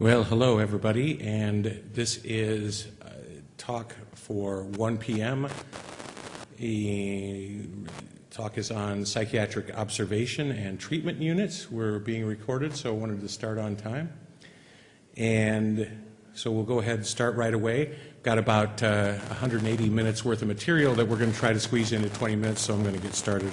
Well, hello, everybody, and this is a talk for 1 p.m. The talk is on psychiatric observation and treatment units. We're being recorded, so I wanted to start on time. And so we'll go ahead and start right away. Got about uh, 180 minutes worth of material that we're going to try to squeeze into 20 minutes, so I'm going to get started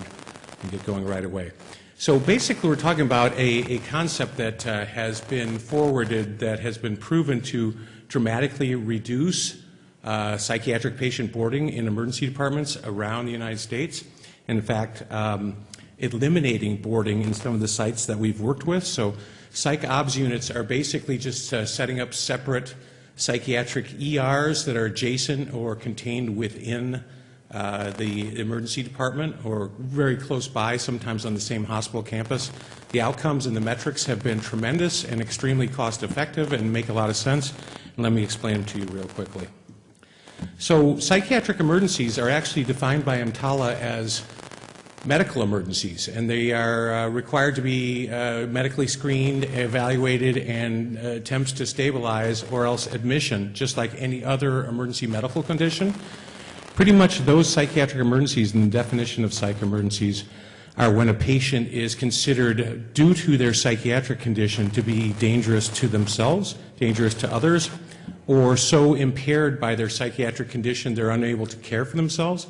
and get going right away. So basically, we're talking about a, a concept that uh, has been forwarded that has been proven to dramatically reduce uh, psychiatric patient boarding in emergency departments around the United States. In fact, um, eliminating boarding in some of the sites that we've worked with. So psych obs units are basically just uh, setting up separate psychiatric ERs that are adjacent or contained within uh, the emergency department or very close by, sometimes on the same hospital campus. The outcomes and the metrics have been tremendous and extremely cost effective and make a lot of sense. Let me explain them to you real quickly. So psychiatric emergencies are actually defined by EMTALA as medical emergencies, and they are uh, required to be uh, medically screened, evaluated, and uh, attempts to stabilize or else admission, just like any other emergency medical condition. Pretty much those psychiatric emergencies and the definition of psych emergencies are when a patient is considered, due to their psychiatric condition, to be dangerous to themselves, dangerous to others, or so impaired by their psychiatric condition they're unable to care for themselves.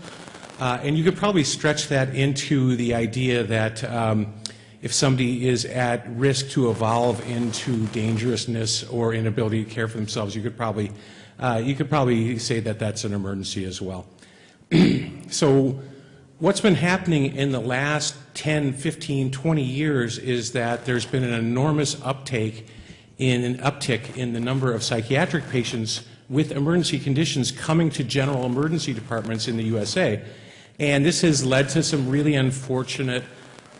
Uh, and you could probably stretch that into the idea that um, if somebody is at risk to evolve into dangerousness or inability to care for themselves, you could probably, uh, you could probably say that that's an emergency as well. so what's been happening in the last 10, 15, 20 years is that there's been an enormous uptake in an uptick in the number of psychiatric patients with emergency conditions coming to general emergency departments in the USA. And this has led to some really unfortunate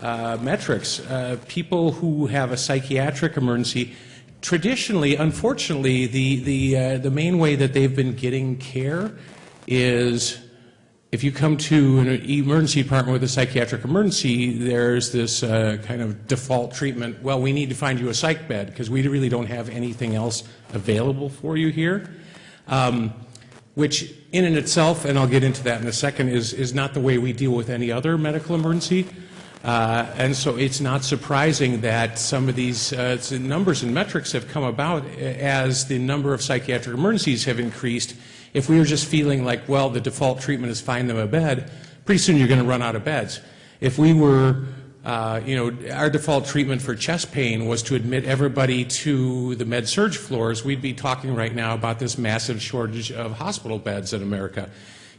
uh, metrics. Uh, people who have a psychiatric emergency, traditionally, unfortunately, the, the, uh, the main way that they've been getting care is if you come to an emergency department with a psychiatric emergency, there's this uh, kind of default treatment, well, we need to find you a psych bed because we really don't have anything else available for you here, um, which in and itself, and I'll get into that in a second, is, is not the way we deal with any other medical emergency. Uh, and so it's not surprising that some of these uh, numbers and metrics have come about as the number of psychiatric emergencies have increased if we were just feeling like, well, the default treatment is find them a bed, pretty soon you're going to run out of beds. If we were, uh, you know, our default treatment for chest pain was to admit everybody to the med surg floors, we'd be talking right now about this massive shortage of hospital beds in America.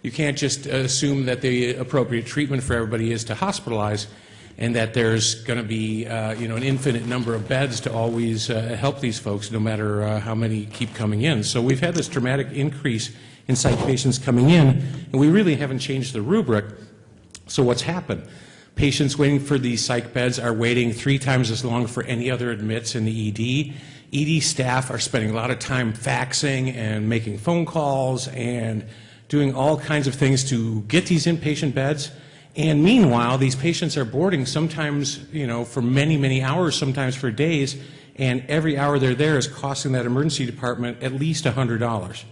You can't just assume that the appropriate treatment for everybody is to hospitalize and that there's going to be uh, you know an infinite number of beds to always uh, help these folks no matter uh, how many keep coming in. So we've had this dramatic increase in psych patients coming in and we really haven't changed the rubric. So what's happened? Patients waiting for these psych beds are waiting three times as long for any other admits in the ED. ED staff are spending a lot of time faxing and making phone calls and doing all kinds of things to get these inpatient beds. And meanwhile, these patients are boarding sometimes, you know, for many, many hours, sometimes for days, and every hour they're there is costing that emergency department at least $100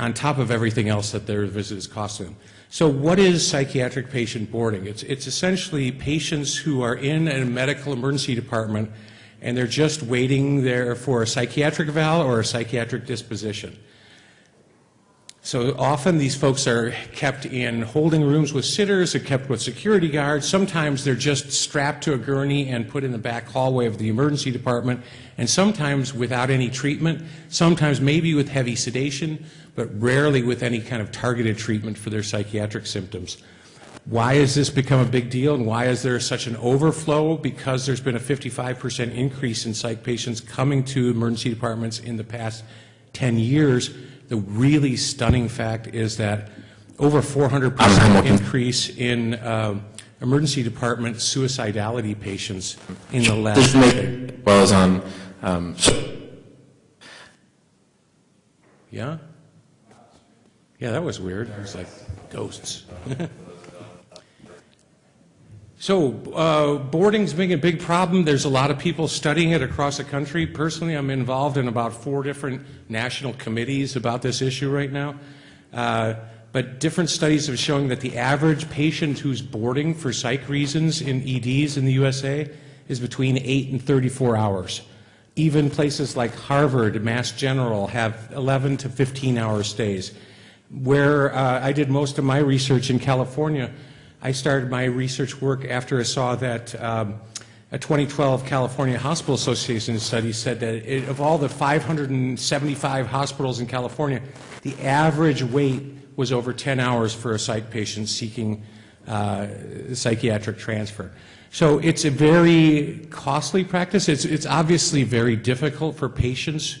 on top of everything else that their visit is costing them. So what is psychiatric patient boarding? It's, it's essentially patients who are in a medical emergency department and they're just waiting there for a psychiatric eval or a psychiatric disposition. So often these folks are kept in holding rooms with sitters, they're kept with security guards. Sometimes they're just strapped to a gurney and put in the back hallway of the emergency department, and sometimes without any treatment, sometimes maybe with heavy sedation, but rarely with any kind of targeted treatment for their psychiatric symptoms. Why has this become a big deal and why is there such an overflow? Because there's been a 55% increase in psych patients coming to emergency departments in the past 10 years the really stunning fact is that over 400% increase in uh, emergency department suicidality patients in the last decade. Well as on. Um, yeah? Yeah, that was weird. It was like ghosts. So uh, boarding's being a big problem. There's a lot of people studying it across the country. Personally, I'm involved in about four different national committees about this issue right now. Uh, but different studies have shown that the average patient who's boarding for psych reasons in EDs in the USA is between 8 and 34 hours. Even places like Harvard, Mass General have 11 to 15 hour stays. Where uh, I did most of my research in California, I started my research work after I saw that um, a 2012 California Hospital Association study said that it, of all the 575 hospitals in California, the average wait was over 10 hours for a psych patient seeking uh, psychiatric transfer. So it's a very costly practice. It's, it's obviously very difficult for patients,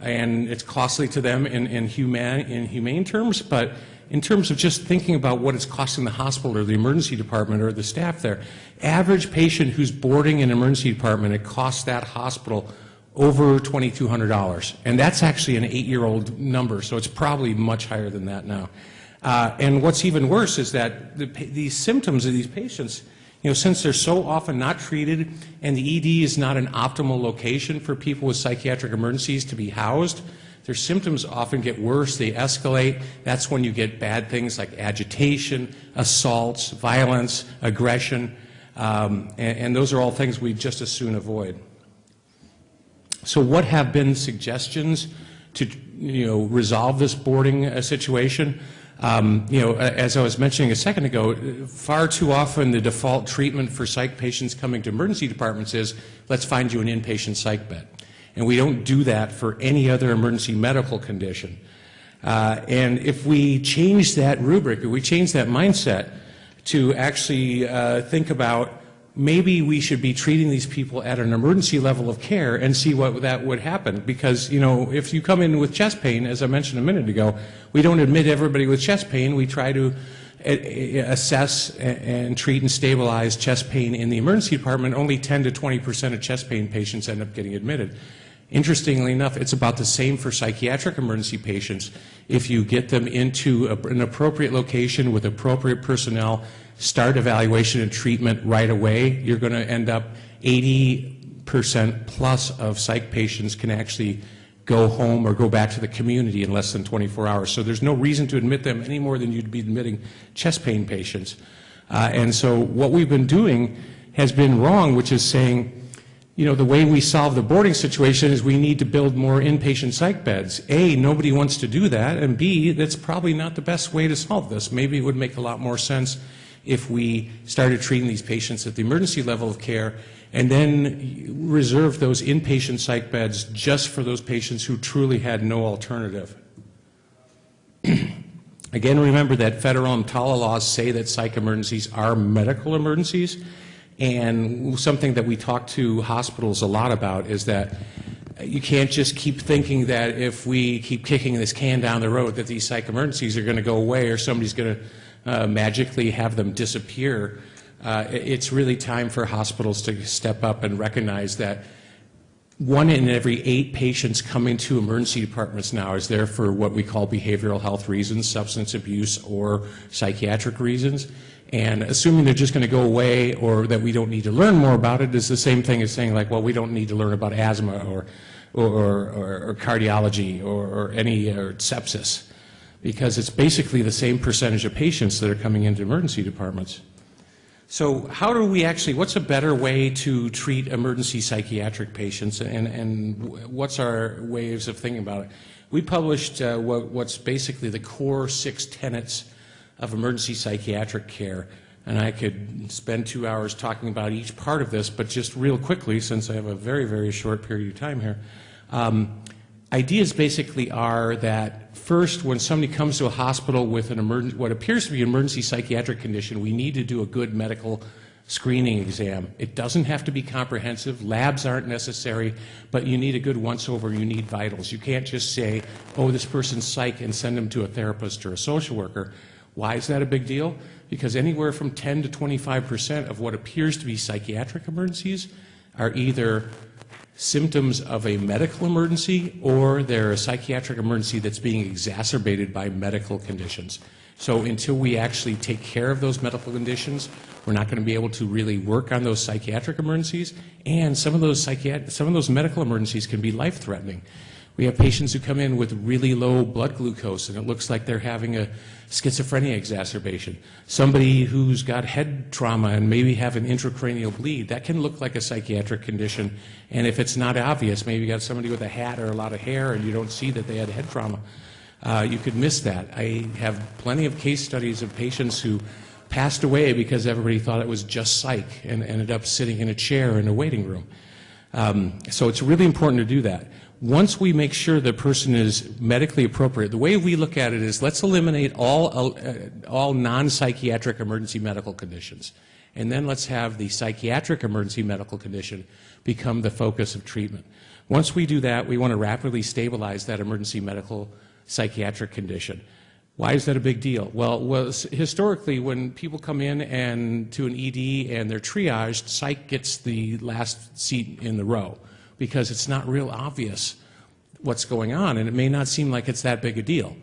and it's costly to them in, in, human, in humane terms, but in terms of just thinking about what it's costing the hospital or the emergency department or the staff there, average patient who's boarding in an emergency department, it costs that hospital over $2,200. And that's actually an eight-year-old number, so it's probably much higher than that now. Uh, and what's even worse is that the, these symptoms of these patients, you know, since they're so often not treated and the ED is not an optimal location for people with psychiatric emergencies to be housed, their symptoms often get worse, they escalate. That's when you get bad things like agitation, assaults, violence, aggression, um, and, and those are all things we just as soon avoid. So what have been suggestions to you know, resolve this boarding uh, situation? Um, you know, as I was mentioning a second ago, far too often the default treatment for psych patients coming to emergency departments is, let's find you an inpatient psych bed. And we don't do that for any other emergency medical condition. Uh, and if we change that rubric, if we change that mindset to actually uh, think about maybe we should be treating these people at an emergency level of care and see what that would happen. Because, you know, if you come in with chest pain, as I mentioned a minute ago, we don't admit everybody with chest pain. We try to eh, eh, assess and treat and stabilize chest pain in the emergency department. Only 10 to 20 percent of chest pain patients end up getting admitted. Interestingly enough, it's about the same for psychiatric emergency patients. If you get them into a, an appropriate location with appropriate personnel, start evaluation and treatment right away, you're going to end up 80% plus of psych patients can actually go home or go back to the community in less than 24 hours. So there's no reason to admit them any more than you'd be admitting chest pain patients. Uh, and so what we've been doing has been wrong, which is saying, you know, the way we solve the boarding situation is we need to build more inpatient psych beds. A, nobody wants to do that, and B, that's probably not the best way to solve this. Maybe it would make a lot more sense if we started treating these patients at the emergency level of care and then reserve those inpatient psych beds just for those patients who truly had no alternative. Again, remember that federal EMTALA laws say that psych emergencies are medical emergencies. And something that we talk to hospitals a lot about is that you can't just keep thinking that if we keep kicking this can down the road that these psych emergencies are going to go away or somebody's going to uh, magically have them disappear. Uh, it's really time for hospitals to step up and recognize that one in every eight patients coming to emergency departments now is there for what we call behavioral health reasons, substance abuse or psychiatric reasons. And assuming they're just going to go away or that we don't need to learn more about it is the same thing as saying like, well, we don't need to learn about asthma or, or, or, or cardiology or, or any or sepsis because it's basically the same percentage of patients that are coming into emergency departments. So how do we actually, what's a better way to treat emergency psychiatric patients and, and what's our ways of thinking about it? We published uh, what, what's basically the core six tenets of emergency psychiatric care. And I could spend two hours talking about each part of this, but just real quickly, since I have a very, very short period of time here. Um, ideas basically are that first, when somebody comes to a hospital with an emergency, what appears to be an emergency psychiatric condition, we need to do a good medical screening exam. It doesn't have to be comprehensive. Labs aren't necessary, but you need a good once-over. You need vitals. You can't just say, oh, this person's psych and send them to a therapist or a social worker. Why is that a big deal? Because anywhere from 10 to 25 percent of what appears to be psychiatric emergencies are either symptoms of a medical emergency or they're a psychiatric emergency that's being exacerbated by medical conditions. So until we actually take care of those medical conditions, we're not going to be able to really work on those psychiatric emergencies. And some of those psychiat- some of those medical emergencies can be life-threatening. We have patients who come in with really low blood glucose, and it looks like they're having a schizophrenia exacerbation. Somebody who's got head trauma and maybe have an intracranial bleed, that can look like a psychiatric condition. And if it's not obvious, maybe you got somebody with a hat or a lot of hair and you don't see that they had head trauma, uh, you could miss that. I have plenty of case studies of patients who passed away because everybody thought it was just psych and ended up sitting in a chair in a waiting room. Um, so it's really important to do that. Once we make sure the person is medically appropriate, the way we look at it is let's eliminate all, uh, all non-psychiatric emergency medical conditions. And then let's have the psychiatric emergency medical condition become the focus of treatment. Once we do that, we want to rapidly stabilize that emergency medical psychiatric condition. Why is that a big deal? Well, was historically, when people come in and to an ED and they're triaged, psych gets the last seat in the row because it's not real obvious what's going on, and it may not seem like it's that big a deal.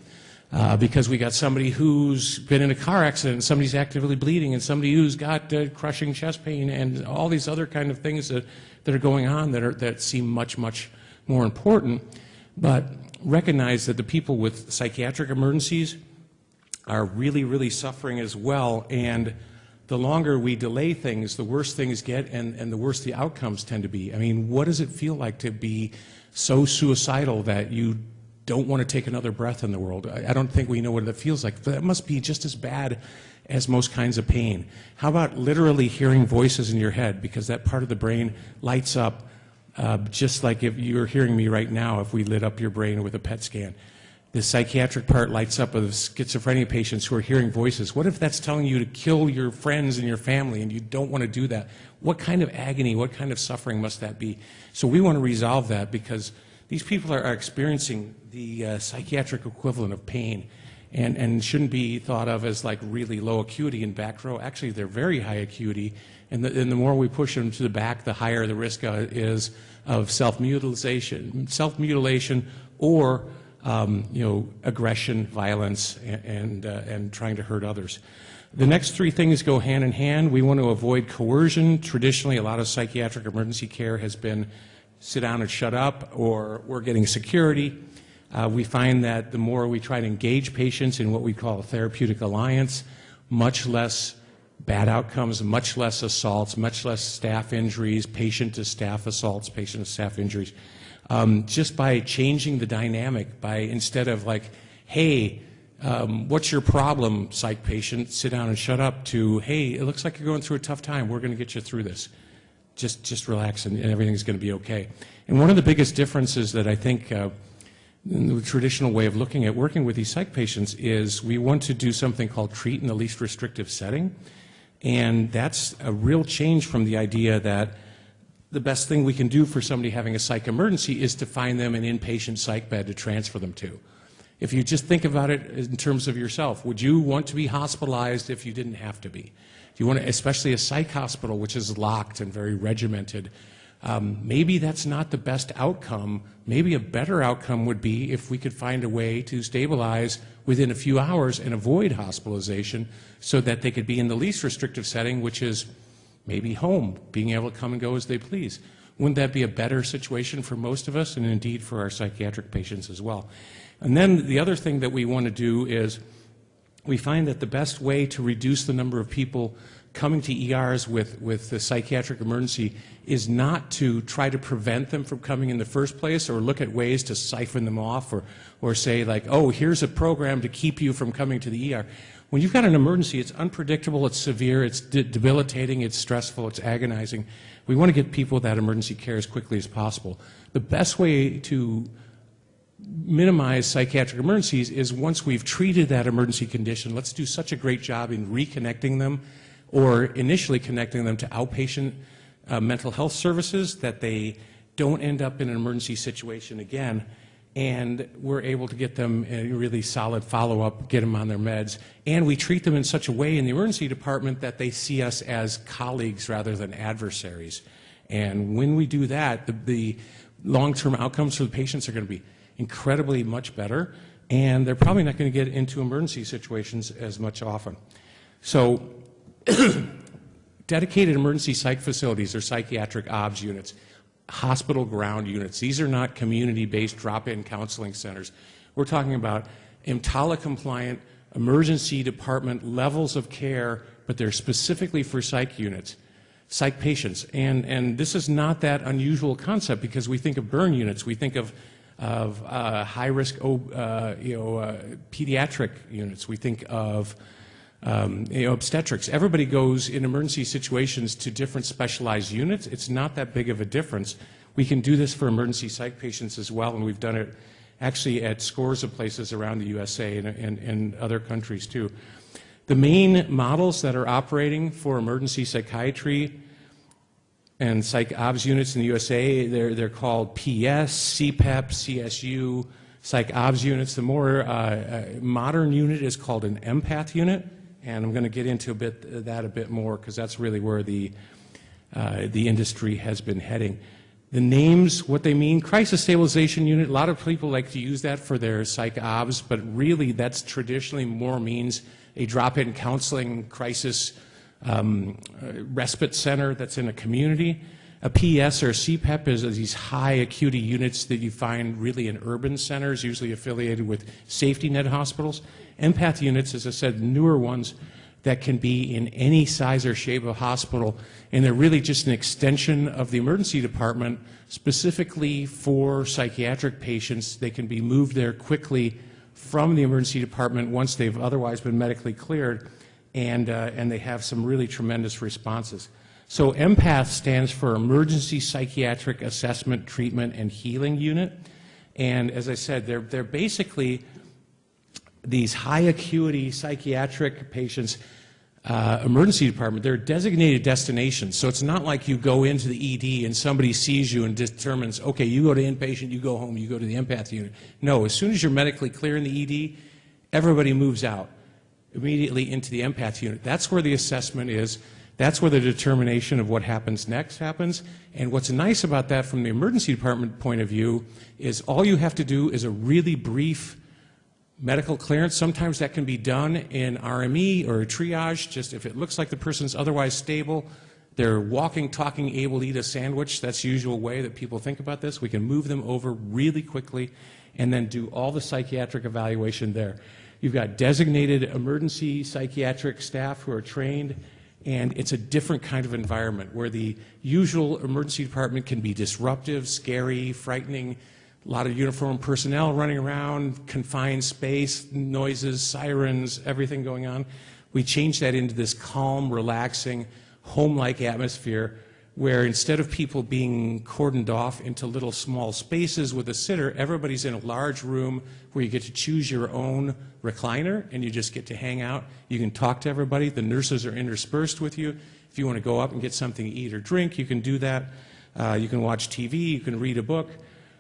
Uh, because we got somebody who's been in a car accident, and somebody's actively bleeding, and somebody who's got uh, crushing chest pain, and all these other kind of things that, that are going on that, are, that seem much, much more important. But recognize that the people with psychiatric emergencies are really, really suffering as well. And the longer we delay things, the worse things get and, and the worse the outcomes tend to be. I mean, what does it feel like to be so suicidal that you don't want to take another breath in the world? I, I don't think we know what it feels like. But that must be just as bad as most kinds of pain. How about literally hearing voices in your head because that part of the brain lights up uh, just like if you're hearing me right now, if we lit up your brain with a PET scan. The psychiatric part lights up with schizophrenia patients who are hearing voices. What if that's telling you to kill your friends and your family and you don't want to do that? What kind of agony, what kind of suffering must that be? So we want to resolve that because these people are, are experiencing the uh, psychiatric equivalent of pain and, and shouldn't be thought of as like really low acuity in back row. Actually, they're very high acuity, and the, and the more we push them to the back, the higher the risk uh, is of self-mutilation, self-mutilation or um, you know, aggression, violence, and, and, uh, and trying to hurt others. The next three things go hand in hand. We want to avoid coercion. Traditionally, a lot of psychiatric emergency care has been sit down and shut up, or we're getting security. Uh, we find that the more we try to engage patients in what we call a therapeutic alliance, much less bad outcomes, much less assaults, much less staff injuries, patient to staff assaults, patient to staff injuries. Um, just by changing the dynamic, by instead of like, hey, um, what's your problem, psych patient, sit down and shut up, to, hey, it looks like you're going through a tough time, we're going to get you through this. Just, just relax and, and everything's going to be okay. And one of the biggest differences that I think uh, the traditional way of looking at working with these psych patients is we want to do something called treat in the least restrictive setting. And that's a real change from the idea that the best thing we can do for somebody having a psych emergency is to find them an inpatient psych bed to transfer them to. If you just think about it in terms of yourself, would you want to be hospitalized if you didn't have to be? Do you want to, especially a psych hospital, which is locked and very regimented, um, maybe that's not the best outcome. Maybe a better outcome would be if we could find a way to stabilize within a few hours and avoid hospitalization so that they could be in the least restrictive setting, which is maybe home, being able to come and go as they please. Wouldn't that be a better situation for most of us and indeed for our psychiatric patients as well? And then the other thing that we want to do is we find that the best way to reduce the number of people coming to ERs with, with the psychiatric emergency is not to try to prevent them from coming in the first place or look at ways to siphon them off or, or say like, oh, here's a program to keep you from coming to the ER. When you've got an emergency, it's unpredictable, it's severe, it's de debilitating, it's stressful, it's agonizing. We want to get people that emergency care as quickly as possible. The best way to minimize psychiatric emergencies is once we've treated that emergency condition, let's do such a great job in reconnecting them or initially connecting them to outpatient uh, mental health services that they don't end up in an emergency situation again and we're able to get them a really solid follow-up, get them on their meds, and we treat them in such a way in the emergency department that they see us as colleagues rather than adversaries. And when we do that, the, the long-term outcomes for the patients are going to be incredibly much better and they're probably not going to get into emergency situations as much often. So dedicated emergency psych facilities or psychiatric OBS units, hospital ground units. These are not community-based drop-in counseling centers. We're talking about EMTALA compliant emergency department levels of care, but they're specifically for psych units, psych patients. And, and this is not that unusual concept because we think of burn units, we think of, of uh, high-risk uh, you know, uh, pediatric units, we think of um, you know, obstetrics. Everybody goes in emergency situations to different specialized units. It's not that big of a difference. We can do this for emergency psych patients as well, and we've done it actually at scores of places around the USA and, and, and other countries too. The main models that are operating for emergency psychiatry and psych obs units in the USA, they're, they're called PES, CPEP, CSU, psych obs units. The more uh, uh, modern unit is called an empath unit and I'm going to get into a bit that a bit more because that's really where the uh, the industry has been heading. The names, what they mean, crisis stabilization unit, a lot of people like to use that for their psych obs, but really that's traditionally more means a drop-in counseling crisis um, respite center that's in a community. A PES or a CPEP is these high acuity units that you find really in urban centers, usually affiliated with safety net hospitals. Empath units, as I said, newer ones that can be in any size or shape of hospital, and they're really just an extension of the emergency department specifically for psychiatric patients. They can be moved there quickly from the emergency department once they've otherwise been medically cleared, and, uh, and they have some really tremendous responses. So EMPATH stands for Emergency Psychiatric Assessment, Treatment, and Healing Unit. And as I said, they're, they're basically these high acuity psychiatric patients uh, emergency department, they're designated destinations. So it's not like you go into the ED and somebody sees you and determines, okay, you go to inpatient, you go home, you go to the empath unit. No, as soon as you're medically clear in the ED, everybody moves out immediately into the empath unit. That's where the assessment is. That's where the determination of what happens next happens. And what's nice about that from the emergency department point of view is all you have to do is a really brief medical clearance. Sometimes that can be done in RME or triage, just if it looks like the person's otherwise stable, they're walking, talking, able to eat a sandwich. That's the usual way that people think about this. We can move them over really quickly and then do all the psychiatric evaluation there. You've got designated emergency psychiatric staff who are trained and it's a different kind of environment where the usual emergency department can be disruptive, scary, frightening, a lot of uniformed personnel running around, confined space, noises, sirens, everything going on. We changed that into this calm, relaxing, home-like atmosphere where instead of people being cordoned off into little small spaces with a sitter, everybody's in a large room where you get to choose your own recliner and you just get to hang out. You can talk to everybody. The nurses are interspersed with you. If you want to go up and get something to eat or drink, you can do that. Uh, you can watch TV, you can read a book.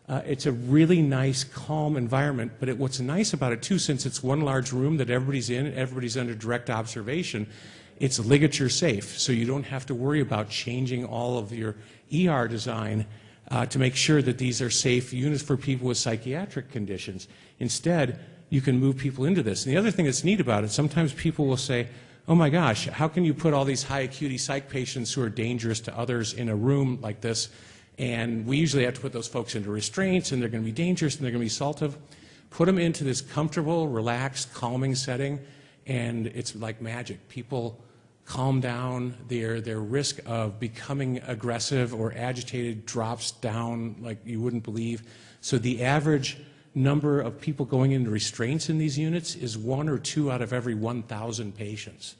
Uh, it's a really nice, calm environment. But it, what's nice about it, too, since it's one large room that everybody's in, and everybody's under direct observation, it's ligature safe, so you don't have to worry about changing all of your ER design uh, to make sure that these are safe units for people with psychiatric conditions. Instead, you can move people into this. And the other thing that's neat about it, sometimes people will say, oh my gosh, how can you put all these high acuity psych patients who are dangerous to others in a room like this? And we usually have to put those folks into restraints, and they're going to be dangerous, and they're going to be assaultive. Put them into this comfortable, relaxed, calming setting, and it's like magic. People calm down, their, their risk of becoming aggressive or agitated drops down like you wouldn't believe. So the average number of people going into restraints in these units is one or two out of every 1,000 patients.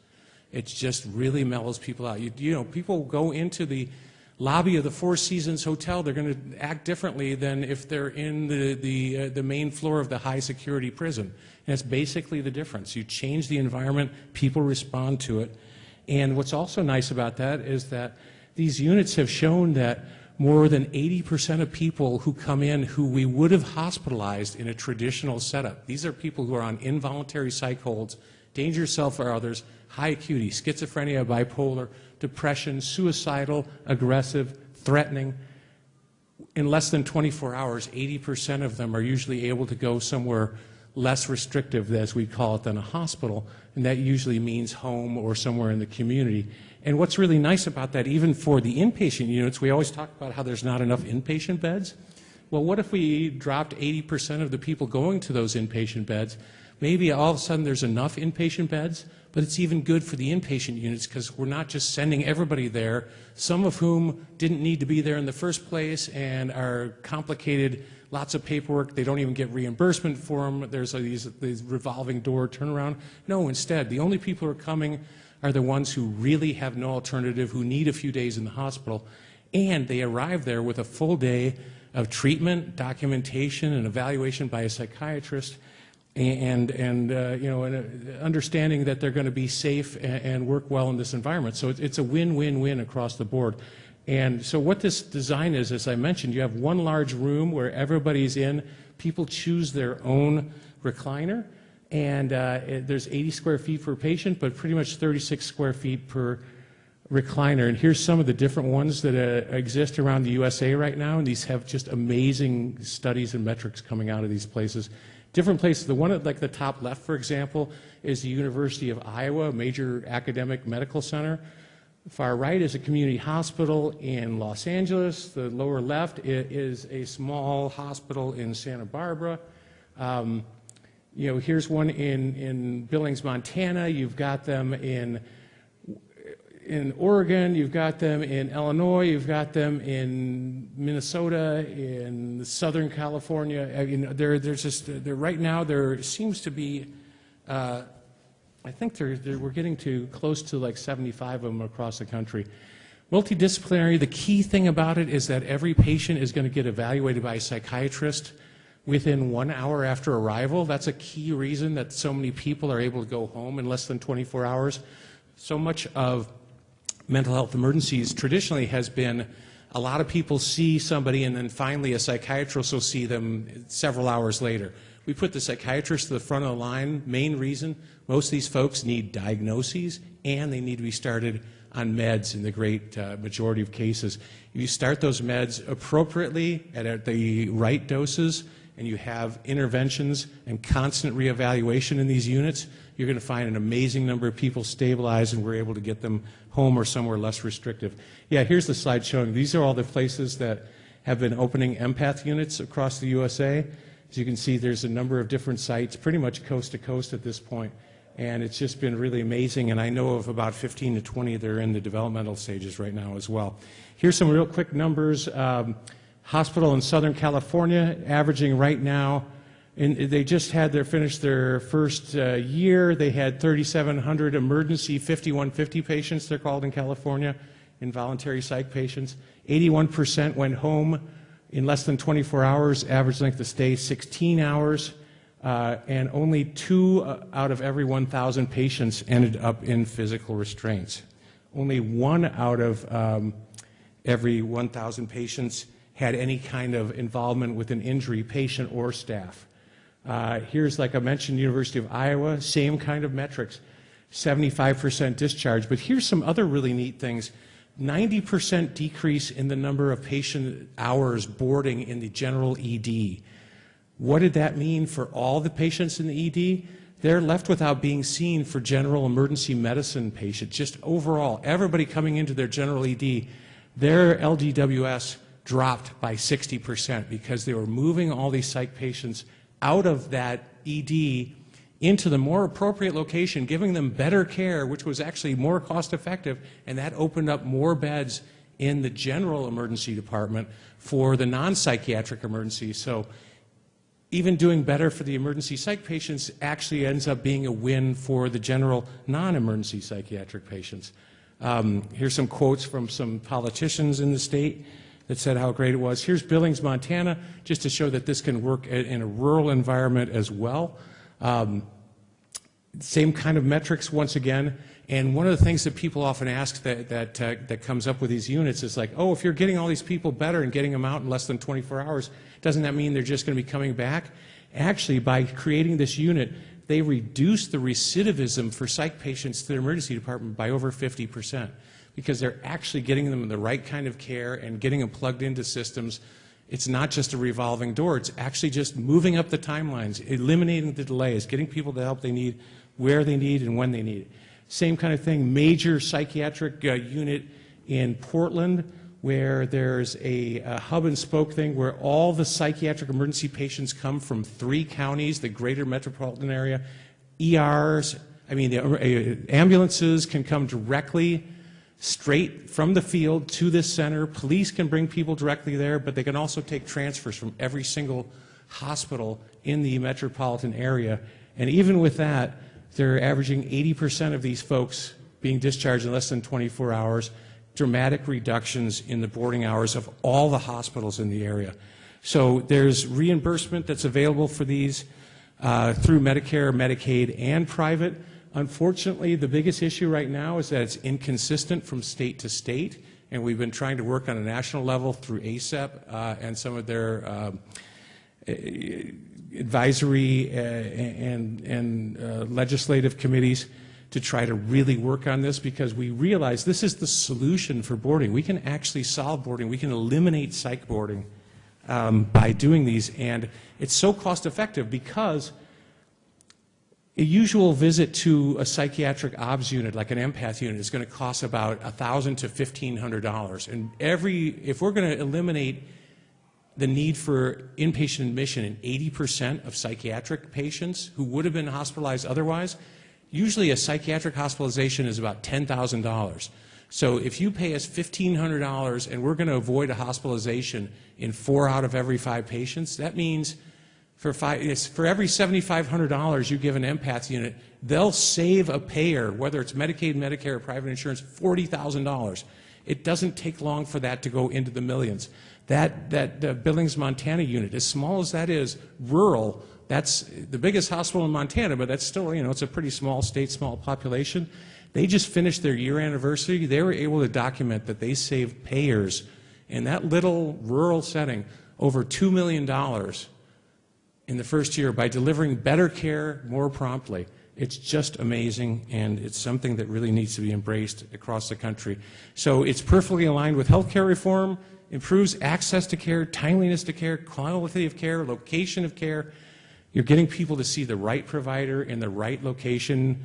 It just really mellows people out. You, you know, people go into the lobby of the Four Seasons Hotel, they're going to act differently than if they're in the, the, uh, the main floor of the high security prison. And it's basically the difference. You change the environment, people respond to it, and what's also nice about that is that these units have shown that more than 80% of people who come in who we would have hospitalized in a traditional setup, these are people who are on involuntary psych holds, danger self or others, high acuity, schizophrenia, bipolar, depression, suicidal, aggressive, threatening. In less than 24 hours, 80% of them are usually able to go somewhere less restrictive, as we call it, than a hospital, and that usually means home or somewhere in the community. And what's really nice about that, even for the inpatient units, we always talk about how there's not enough inpatient beds. Well, what if we dropped 80% of the people going to those inpatient beds? Maybe all of a sudden there's enough inpatient beds, but it's even good for the inpatient units because we're not just sending everybody there, some of whom didn't need to be there in the first place and are complicated, lots of paperwork, they don't even get reimbursement for them, there's these, these revolving door turnaround. No, instead, the only people who are coming are the ones who really have no alternative, who need a few days in the hospital, and they arrive there with a full day of treatment, documentation, and evaluation by a psychiatrist, and, and uh, you know, and, uh, understanding that they're going to be safe and, and, work well in this environment. So it's, it's a win-win-win across the board. And so what this design is, as I mentioned, you have one large room where everybody's in. People choose their own recliner, and uh, it, there's 80 square feet per patient, but pretty much 36 square feet per recliner. And here's some of the different ones that uh, exist around the USA right now, and these have just amazing studies and metrics coming out of these places. Different places. The one at like the top left, for example, is the University of Iowa, major academic medical center. Far right is a community hospital in Los Angeles. The lower left is a small hospital in Santa Barbara. Um, you know, here's one in, in Billings, Montana. You've got them in, in Oregon. You've got them in Illinois. You've got them in Minnesota, in Southern California. I mean, there, there's just, there, right now there seems to be, uh, I think there, we're getting to close to like 75 of them across the country. Multidisciplinary, the key thing about it is that every patient is going to get evaluated by a psychiatrist within one hour after arrival. That's a key reason that so many people are able to go home in less than 24 hours. So much of mental health emergencies traditionally has been a lot of people see somebody and then finally a psychiatrist will see them several hours later. We put the psychiatrist to the front of the line. Main reason, most of these folks need diagnoses and they need to be started on meds in the great uh, majority of cases. If you start those meds appropriately at, at the right doses, and you have interventions and constant reevaluation in these units, you're going to find an amazing number of people stabilized and we're able to get them home or somewhere less restrictive. Yeah, here's the slide showing these are all the places that have been opening empath units across the USA. As you can see, there's a number of different sites, pretty much coast to coast at this point, and it's just been really amazing, and I know of about 15 to 20 that are in the developmental stages right now as well. Here's some real quick numbers. Um, hospital in Southern California, averaging right now, and they just had their finished their first uh, year. They had 3,700 emergency 5150 patients, they're called in California, involuntary psych patients. 81% went home in less than 24 hours, average length of stay 16 hours, uh, and only two uh, out of every 1,000 patients ended up in physical restraints. Only one out of um, every 1,000 patients had any kind of involvement with an injury, patient or staff. Uh, here's, like I mentioned, University of Iowa, same kind of metrics, 75% discharge. But here's some other really neat things. 90% decrease in the number of patient hours boarding in the general ED. What did that mean for all the patients in the ED? They're left without being seen for general emergency medicine patients. Just overall, everybody coming into their general ED, their LDWS dropped by 60% because they were moving all these psych patients out of that ED into the more appropriate location, giving them better care, which was actually more cost effective, and that opened up more beds in the general emergency department for the non-psychiatric emergencies. So even doing better for the emergency psych patients actually ends up being a win for the general non-emergency psychiatric patients. Um, here's some quotes from some politicians in the state that said how great it was. Here's Billings, Montana, just to show that this can work in a rural environment as well. Um, same kind of metrics once again. And one of the things that people often ask that, that, uh, that comes up with these units is like, oh, if you're getting all these people better and getting them out in less than 24 hours, doesn't that mean they're just going to be coming back? Actually, by creating this unit, they reduce the recidivism for psych patients to the emergency department by over 50 percent because they're actually getting them the right kind of care and getting them plugged into systems It's not just a revolving door, it's actually just moving up the timelines, eliminating the delays, getting people the help they need, where they need and when they need it. Same kind of thing, major psychiatric uh, unit in Portland where there's a, a hub and spoke thing where all the psychiatric emergency patients come from three counties, the greater metropolitan area. ERs, I mean, the uh, ambulances can come directly straight from the field to this center. Police can bring people directly there, but they can also take transfers from every single hospital in the metropolitan area. And even with that, they're averaging 80% of these folks being discharged in less than 24 hours, dramatic reductions in the boarding hours of all the hospitals in the area. So there's reimbursement that's available for these uh, through Medicare, Medicaid, and private. Unfortunately, the biggest issue right now is that it's inconsistent from state to state, and we've been trying to work on a national level through ACEP uh, and some of their um, advisory uh, and, and uh, legislative committees to try to really work on this because we realize this is the solution for boarding. We can actually solve boarding. We can eliminate psych boarding um, by doing these, and it's so cost effective because a usual visit to a psychiatric obs unit, like an empath unit, is going to cost about 1,000 to $1,500. And every, if we're going to eliminate the need for inpatient admission in 80% of psychiatric patients who would have been hospitalized otherwise, usually a psychiatric hospitalization is about $10,000. So if you pay us $1,500 and we're going to avoid a hospitalization in four out of every five patients, that means for, five, for every $7,500 you give an empath unit, they'll save a payer, whether it's Medicaid, Medicare, or private insurance, $40,000. It doesn't take long for that to go into the millions. That, that uh, Billings, Montana unit, as small as that is, rural, that's the biggest hospital in Montana, but that's still, you know, it's a pretty small state, small population. They just finished their year anniversary. They were able to document that they saved payers in that little rural setting over $2 million in the first year by delivering better care more promptly. It's just amazing, and it's something that really needs to be embraced across the country. So it's perfectly aligned with healthcare reform, improves access to care, timeliness to care, quality of care, location of care. You're getting people to see the right provider in the right location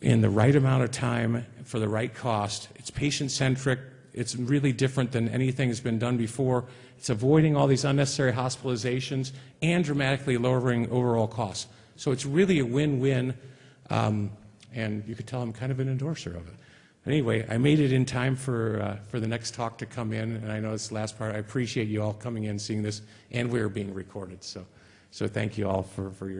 in the right amount of time for the right cost. It's patient-centric. It's really different than anything that's been done before. It's avoiding all these unnecessary hospitalizations and dramatically lowering overall costs. So it's really a win-win, um, and you could tell I'm kind of an endorser of it. Anyway, I made it in time for, uh, for the next talk to come in, and I know it's the last part. I appreciate you all coming in, seeing this, and we are being recorded. So, so thank you all for, for your